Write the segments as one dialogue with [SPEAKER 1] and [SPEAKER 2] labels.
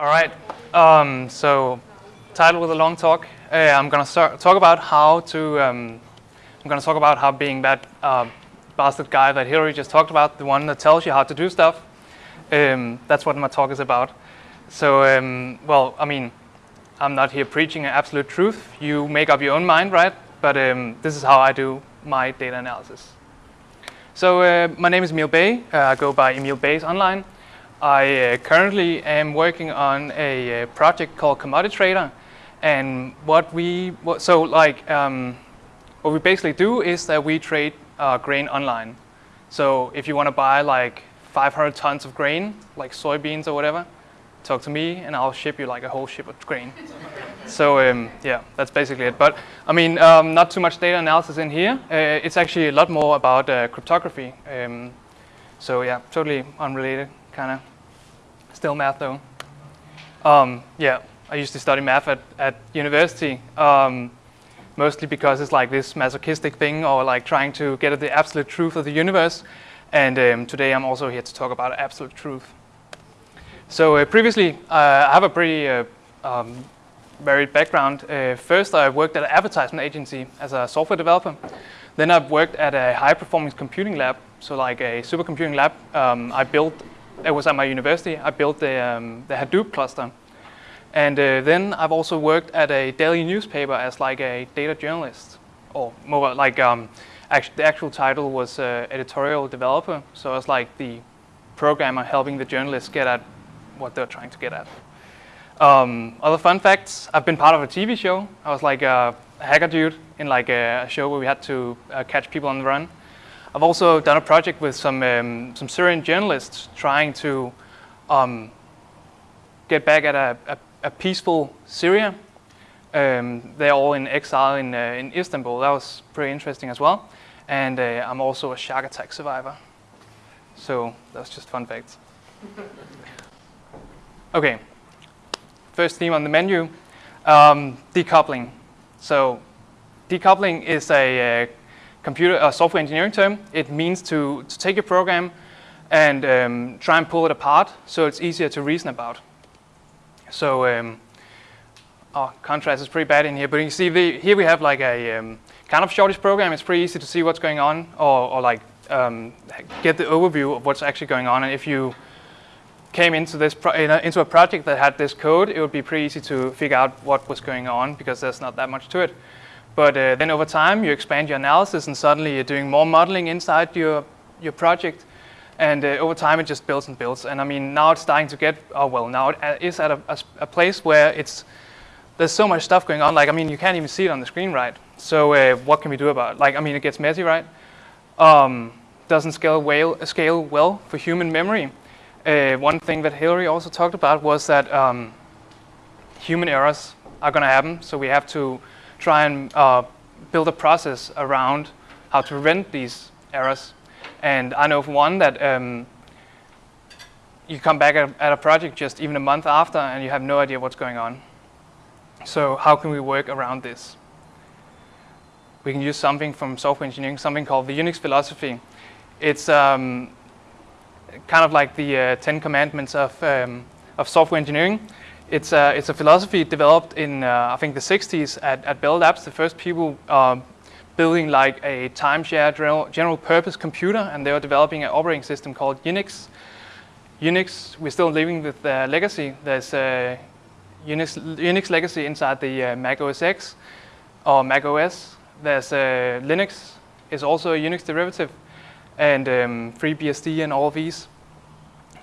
[SPEAKER 1] All right. Um, so, title with a long talk. Uh, I'm gonna talk about how to. Um, I'm gonna talk about how being that uh, bastard guy that Hillary just talked about, the one that tells you how to do stuff. Um, that's what my talk is about. So, um, well, I mean, I'm not here preaching an absolute truth. You make up your own mind, right? But um, this is how I do my data analysis. So, uh, my name is Emil Bay. Uh, I go by Emil Bays online. I uh, currently am working on a, uh, project called Commodity Trader, and what we what, so like um, what we basically do is that we trade uh, grain online. So if you want to buy like 500 tons of grain, like soybeans or whatever, talk to me and I'll ship you like a whole ship of grain. so um, yeah, that's basically it. But I mean, um, not too much data analysis in here. Uh, it's actually a lot more about uh, cryptography. Um, so yeah, totally unrelated, kind of. Still math though. Um, yeah, I used to study math at, at university, um, mostly because it's like this masochistic thing or like trying to get at the absolute truth of the universe. And um, today I'm also here to talk about absolute truth. So uh, previously, uh, I have a pretty uh, um, varied background. Uh, first, I worked at an advertisement agency as a software developer. Then I've worked at a high-performance computing lab, so like a supercomputing lab. Um, I built it was at my university. I built the, um, the Hadoop cluster. And uh, then I've also worked at a daily newspaper as like a data journalist, or more like um, actually the actual title was uh, editorial developer. So I was like the programmer helping the journalists get at what they're trying to get at. Um, other fun facts, I've been part of a TV show. I was like a hacker dude in like a show where we had to uh, catch people on the run. I've also done a project with some, um, some Syrian journalists trying to um, get back at a, a, a peaceful Syria. Um, they're all in exile in, uh, in Istanbul. That was pretty interesting as well. And uh, I'm also a shark attack survivor. So that's just fun facts. okay, first theme on the menu, um, decoupling. So decoupling is a, a uh, computer uh, software engineering term. It means to, to take a program and um, try and pull it apart so it's easier to reason about. So, um, oh, contrast is pretty bad in here, but you see the, here we have like a um, kind of shortish program. It's pretty easy to see what's going on or, or like um, get the overview of what's actually going on. And if you came into this into a project that had this code, it would be pretty easy to figure out what was going on because there's not that much to it. But uh, then over time, you expand your analysis and suddenly you're doing more modeling inside your, your project. And uh, over time, it just builds and builds. And I mean, now it's starting to get, oh, well, now it uh, at a, a, a place where it's, there's so much stuff going on. Like, I mean, you can't even see it on the screen, right? So uh, what can we do about it? Like, I mean, it gets messy, right? Um, doesn't scale well, scale well for human memory. Uh, one thing that Hillary also talked about was that um, human errors are going to happen. So we have to try and uh, build a process around how to prevent these errors. And I know of one that um, you come back at, at, a project just even a month after and you have no idea what's going on. So how can we work around this? We can use something from software engineering, something called the Unix philosophy. It's um, kind of like the uh, Ten Commandments of, um, of software engineering. It's a, it's a philosophy developed in, uh, I think, the 60s at, at Bell Labs, the first people um, building like a timeshare general, general purpose computer, and they were developing an operating system called Unix. Unix, we're still living with the legacy. There's a Unix, Unix legacy inside the uh, Mac OS X or Mac OS. There's Linux is also a Unix derivative, and um, FreeBSD and all these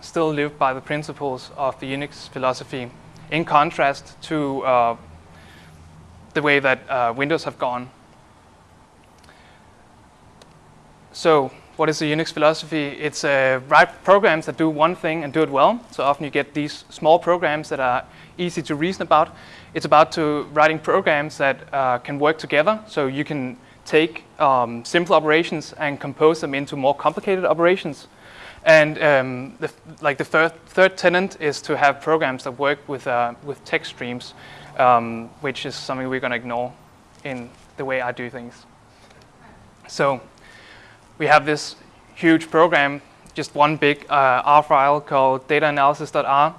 [SPEAKER 1] still live by the principles of the Unix philosophy in contrast to uh, the way that uh, Windows have gone. So what is the Unix philosophy? It's uh, write programs that do one thing and do it well. So often you get these small programs that are easy to reason about. It's about to writing programs that uh, can work together. So you can take um, simple operations and compose them into more complicated operations. And um, the, like the third, third tenant is to have programs that work with, uh, with text streams, um, which is something we're going to ignore in the way I do things. So we have this huge program, just one big uh, R file called dataanalysis.r.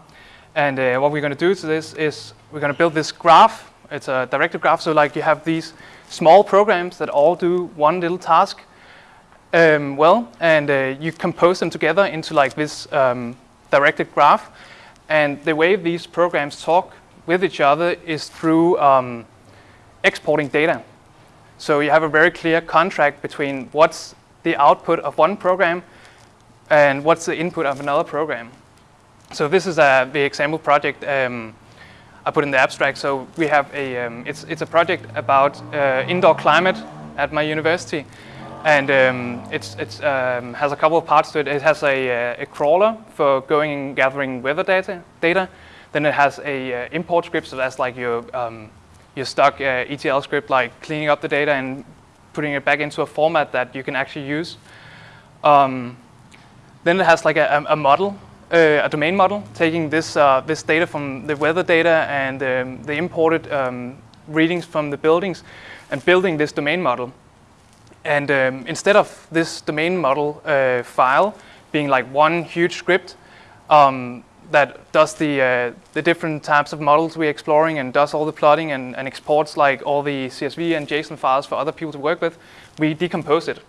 [SPEAKER 1] And uh, what we're going to do to this is we're going to build this graph. It's a directed graph, so like you have these small programs that all do one little task um, well, and uh, you compose them together into like this um, directed graph. And the way these programs talk with each other is through um, exporting data. So you have a very clear contract between what's the output of one program and what's the input of another program. So this is uh, the example project um, I put in the abstract. So we have a, um, it's, it's a project about uh, indoor climate at my university. And um, it's, um, has a couple of parts to it. It has a, uh, a crawler for going and gathering weather data. data. Then it has a uh, import script, so that's like your, um, your stock uh, ETL script, like cleaning up the data and putting it back into a format that you can actually use. Um, then it has like a, a model, uh, a domain model, taking this, uh, this data from the weather data and um, the imported um, readings from the buildings and building this domain model. And um, instead of this domain model uh, file being like one huge script um, that does the, uh, the different types of models we're exploring and does all the plotting and, and, exports like all the CSV and JSON files for other people to work with, we decompose it.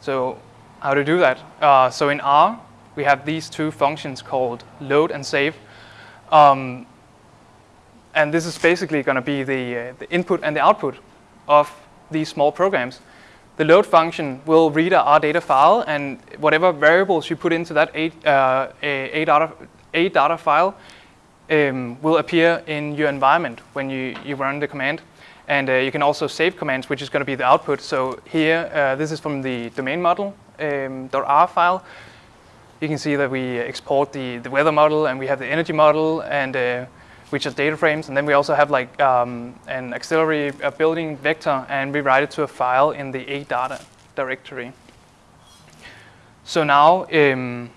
[SPEAKER 1] So how to do that? Uh, so in R, we have these two functions called load and save. Um, and this is basically going to be the, uh, the input and the output of these small programs. The load function will read a R data file and whatever variables you put into that A, uh, a, data, a data file um, will appear in your environment when you, you run the command. And uh, you can also save commands, which is going to be the output. So here, uh, this is from the domain model um, .r file. You can see that we export the, the weather model and we have the energy model and uh, which are data frames. And then we also have like um, an auxiliary building vector and we write it to a file in the R data directory. So now um,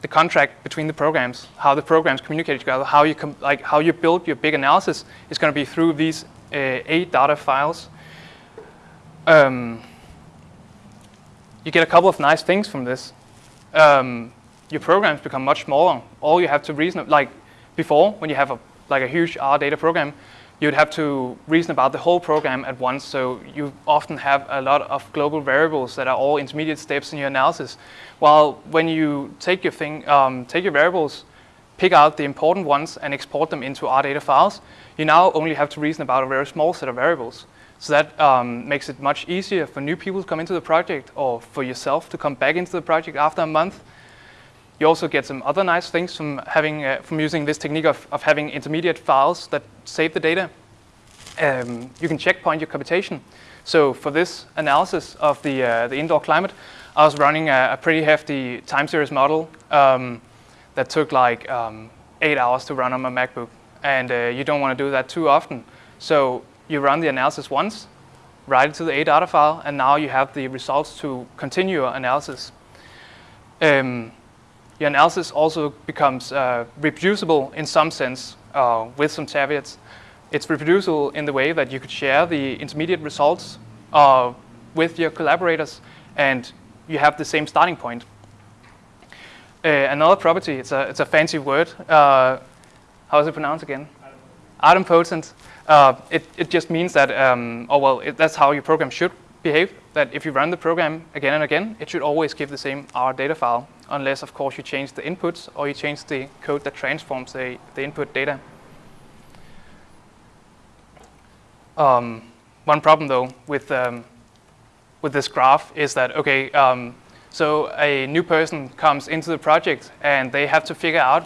[SPEAKER 1] the contract between the programs, how the programs communicate together, how you like how you build your big analysis is going to be through these uh, R data files. Um, you get a couple of nice things from this. Um, your programs become much smaller. All you have to reason, like before, when you have a, like a huge R data program, you'd have to reason about the whole program at once. So you often have a lot of global variables that are all intermediate steps in your analysis. While when you take your thing, um, take your variables, pick out the important ones and export them into R data files, you now only have to reason about a very small set of variables. So that um, makes it much easier for new people to come into the project or for yourself to come back into the project after a month you also get some other nice things from having uh, from using this technique of, of having intermediate files that save the data. Um, you can checkpoint your computation. So for this analysis of the, uh, the indoor climate, I was running a, a pretty hefty time series model um, that took like um, eight hours to run on my MacBook. And uh, you don't want to do that too often. So you run the analysis once, write it to the R data file, and now you have the results to continue your analysis. Um, your analysis also becomes uh, reproducible in some sense uh, with some caveats. It's reproducible in the way that you could share the intermediate results uh, with your collaborators and you have the same starting point. Uh, another property, it's a, it's a fancy word. Uh, how is it pronounced again? Idempotent. Uh, it, it just means that, um, oh well, it, that's how your program should behave, that if you run the program again and again, it should always give the same R data file, unless of course you change the inputs or you change the code that transforms the, the input data. Um, one problem though with, um, with this graph is that, okay, um, so a new person comes into the project and they have to figure out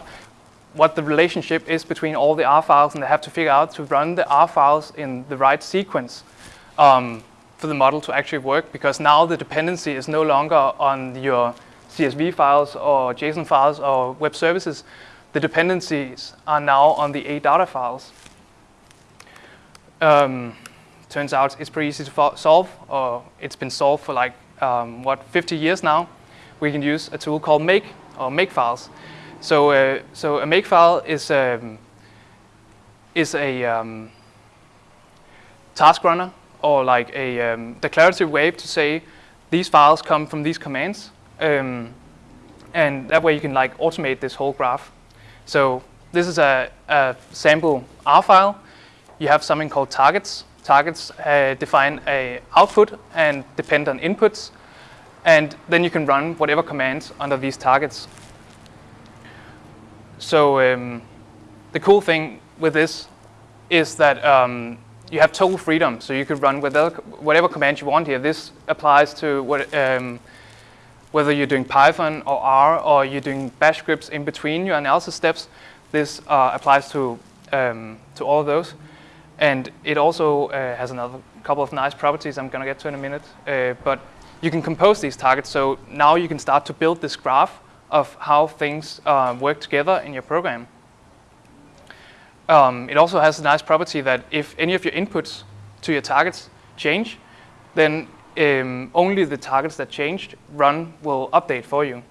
[SPEAKER 1] what the relationship is between all the R files and they have to figure out to run the R files in the right sequence. Um, for the model to actually work because now the dependency is no longer on your CSV files or JSON files or web services. The dependencies are now on the R data files. Um, turns out it's pretty easy to solve, or it's been solved for like, um, what, 50 years now. We can use a tool called make, or makefiles. So, uh, so a makefile is, um, is a um, task runner or like a um, declarative way to say these files come from these commands. Um, and that way you can like automate this whole graph. So this is a, a sample R file. You have something called targets. Targets uh, define a output and depend on inputs, and then you can run whatever commands under these targets. So um, the cool thing with this is that um, you have total freedom, so you could run whatever, whatever command you want here. This applies to what, um, whether you're doing Python or R or you're doing bash scripts in between your analysis steps. This uh, applies to, um, to all of those. And it also uh, has another couple of nice properties I'm going to get to in a minute. Uh, but you can compose these targets, so now you can start to build this graph of how things uh, work together in your program. Um, it also has a nice property that if any of your inputs to your targets change, then um, only the targets that changed run will update for you.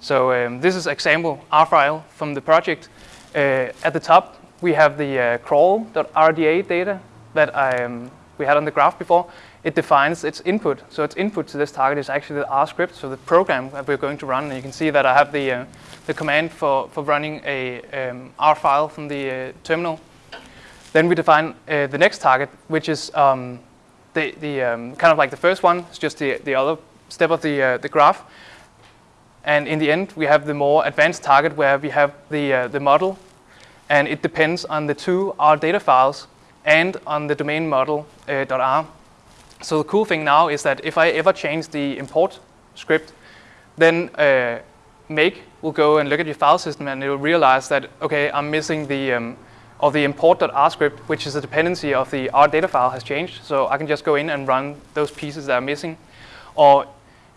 [SPEAKER 1] So um, this is example R file from the project. Uh, at the top, we have the uh, crawl.rda data that I, um, we had on the graph before. It defines its input. So its input to this target is actually the R script, so the program that we're going to run. And you can see that I have the, uh, the command for, for running a um, R file from the uh, terminal. Then we define uh, the next target, which is um, the, the um, kind of like the first one. It's just the, the other step of the, uh, the graph. And in the end, we have the more advanced target where we have the, uh, the model. And it depends on the two R data files and on the domain model uh, .r. So the cool thing now is that if I ever change the import script, then uh, make will go and look at your file system and it will realize that, okay, I'm missing the, um, or the import.r script, which is a dependency of the R data file has changed. So I can just go in and run those pieces that are missing. Or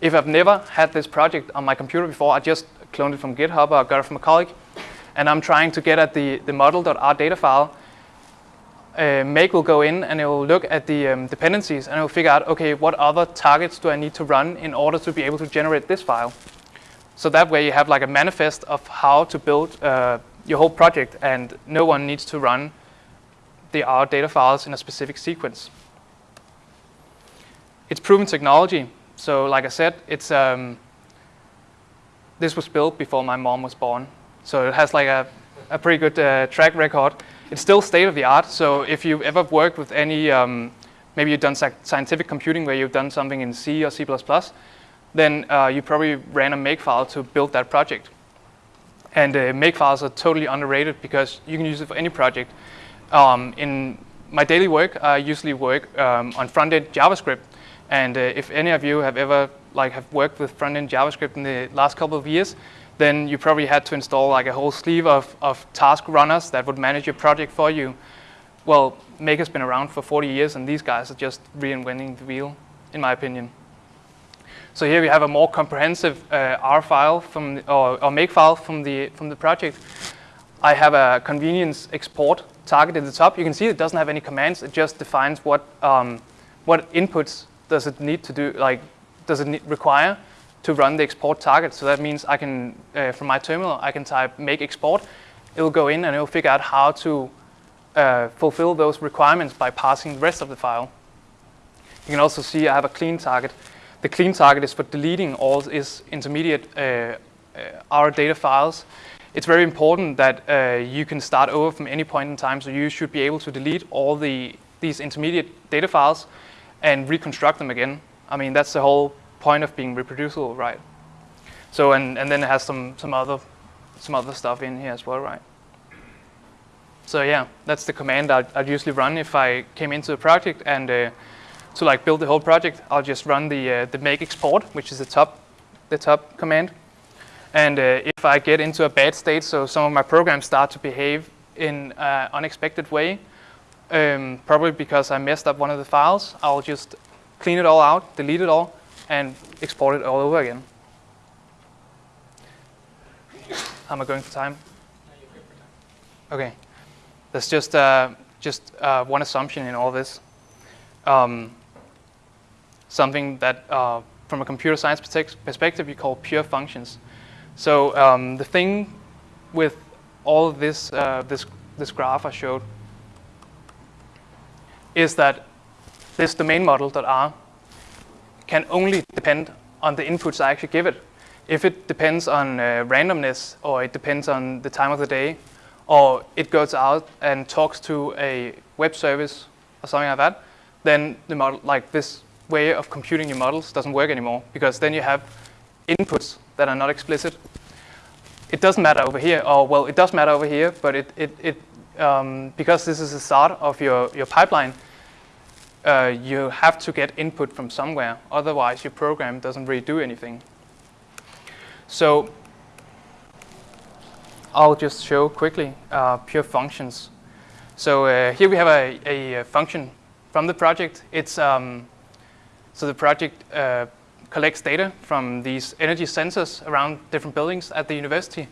[SPEAKER 1] if I've never had this project on my computer before, I just cloned it from GitHub or got it from a colleague, and I'm trying to get at the, the model.r data file, uh, Make will go in and it will look at the um, dependencies and it will figure out, okay, what other targets do I need to run in order to be able to generate this file? So that way you have like a manifest of how to build uh, your whole project and no one needs to run the R data files in a specific sequence. It's proven technology. So like I said, it's um, this was built before my mom was born. So it has like a, a pretty good uh, track record. It's still state of the art. So if you've ever worked with any, um, maybe you've done scientific computing where you've done something in C or C++, then uh, you probably ran a Makefile to build that project. And uh, Makefiles are totally underrated because you can use it for any project. Um, in my daily work, I usually work um, on front-end JavaScript. And uh, if any of you have ever like have worked with front-end JavaScript in the last couple of years, then you probably had to install like a whole sleeve of, of task runners that would manage your project for you. Well, Make has been around for 40 years, and these guys are just reinventing the wheel, in my opinion. So here we have a more comprehensive uh, R file from the, or, or make file from the from the project. I have a convenience export target at the top. You can see it doesn't have any commands. It just defines what um, what inputs does it need to do, like does it require to run the export target. So that means I can, uh, from my terminal, I can type make export. It will go in and it will figure out how to uh, fulfill those requirements by passing the rest of the file. You can also see I have a clean target the clean target is for deleting all its intermediate uh, uh, R data files. It's very important that uh, you can start over from any point in time, so you should be able to delete all the these intermediate data files and reconstruct them again. I mean, that's the whole point of being reproducible, right? So, and, and then it has some, some, other, some other stuff in here as well, right? So yeah, that's the command I'd, I'd usually run if I came into a project and uh, to like build the whole project, I'll just run the, uh, the make export, which is the top, the top command. And uh, if I get into a bad state, so some of my programs start to behave in an unexpected way, um, probably because I messed up one of the files, I'll just clean it all out, delete it all, and export it all over again. How am I going for time? Okay. That's just, uh, just uh, one assumption in all this. Um, something that, uh, from a computer science perspective, you call pure functions. So um, the thing with all this, uh, this, this graph I showed is that this domain model .r can only depend on the inputs I actually give it. if it depends on uh, randomness or it depends on the time of the day, or it goes out and talks to a web service or something like that, then the model, like this way of computing your models doesn't work anymore because then you have inputs that are not explicit. It doesn't matter over here, or well, it does matter over here, but it, it, it um, because this is the start of your, your pipeline, uh, you have to get input from somewhere. Otherwise, your program doesn't really do anything. So I'll just show quickly uh, pure functions. So uh, here we have a, a, function from the project. It's um, so the project uh, collects data from these energy sensors around different buildings at the university.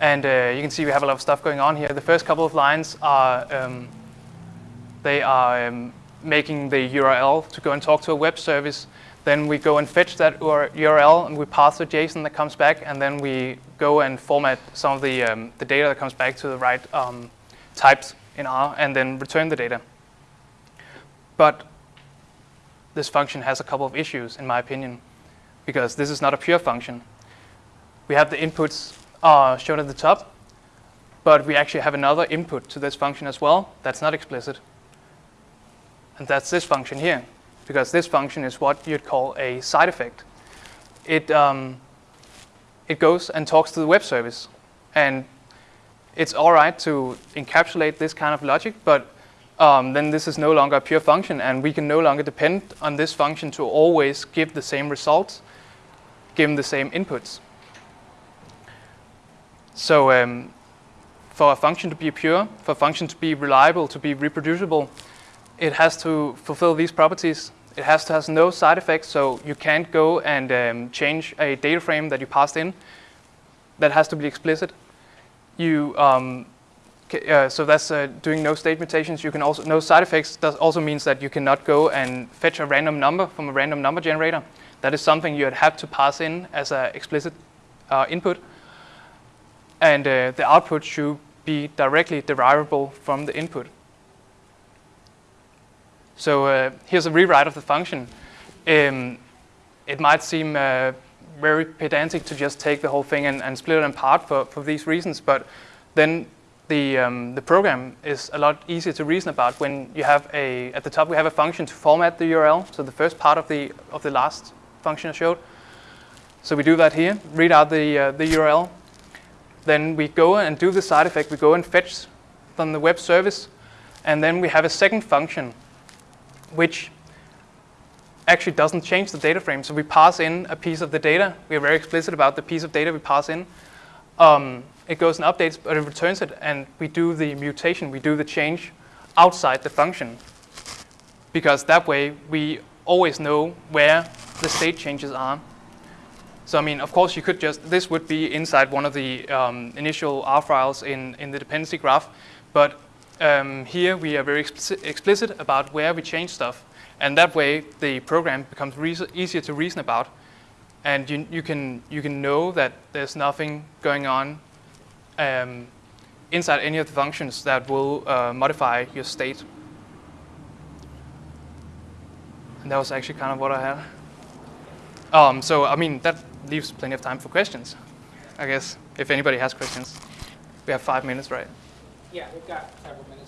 [SPEAKER 1] And uh, you can see we have a lot of stuff going on here. The first couple of lines are um, they are um, making the URL to go and talk to a web service. Then we go and fetch that URL and we pass the JSON that comes back and then we go and format some of the, um, the data that comes back to the right um, types in R and then return the data. But this function has a couple of issues in my opinion because this is not a pure function. We have the inputs uh, shown at the top, but we actually have another input to this function as well that's not explicit. And that's this function here, because this function is what you'd call a side effect. It, um, it goes and talks to the web service. And it's all right to encapsulate this kind of logic, but um, then this is no longer a pure function, and we can no longer depend on this function to always give the same results, given the same inputs. So um, for a function to be pure, for a function to be reliable, to be reproducible, it has to fulfill these properties. It has to have no side effects, so you can't go and um, change a data frame that you passed in. That has to be explicit. You, um, uh, so that's uh, doing no state mutations. You can also no side effects. That also means that you cannot go and fetch a random number from a random number generator. That is something you'd have to pass in as an explicit uh, input. And uh, the output should be directly derivable from the input. So uh, here's a rewrite of the function. Um, it might seem uh, very pedantic to just take the whole thing and, and split it apart for, for these reasons, but then the, um, the program is a lot easier to reason about when you have a, at the top we have a function to format the URL, so the first part of the, of the last function I showed. So we do that here, read out the, uh, the URL, then we go and do the side effect, we go and fetch from the web service, and then we have a second function which actually doesn't change the data frame. So we pass in a piece of the data. We are very explicit about the piece of data we pass in. Um, it goes and updates, but it returns it, and we do the mutation, we do the change outside the function. Because that way, we always know where the state changes are. So I mean, of course, you could just, this would be inside one of the um, initial R files in, in the dependency graph, but um, here we are very explicit, explicit about where we change stuff. And that way the program becomes easier to reason about. And you, you, can, you can know that there's nothing going on um, inside any of the functions that will uh, modify your state. And that was actually kind of what I had. Um, so, I mean, that leaves plenty of time for questions, I guess, if anybody has questions. We have five minutes, right?
[SPEAKER 2] Yeah, we've got several minutes